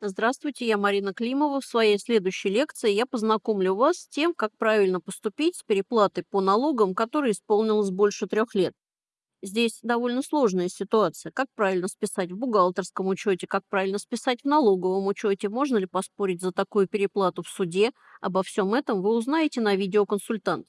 Здравствуйте, я Марина Климова. В своей следующей лекции я познакомлю вас с тем, как правильно поступить с переплатой по налогам, которая исполнилась больше трех лет. Здесь довольно сложная ситуация. Как правильно списать в бухгалтерском учете, как правильно списать в налоговом учете, можно ли поспорить за такую переплату в суде. Обо всем этом вы узнаете на видеоконсультант.